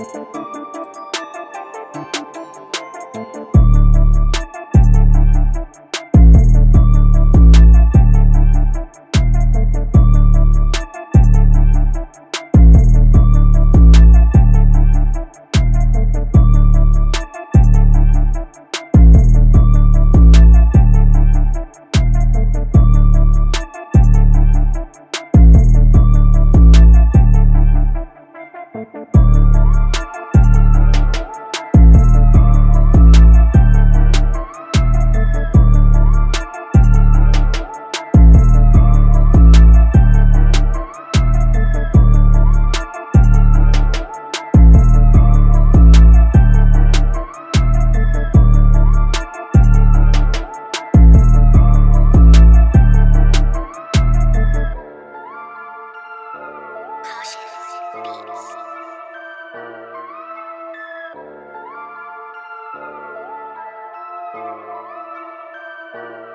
Música Thank you.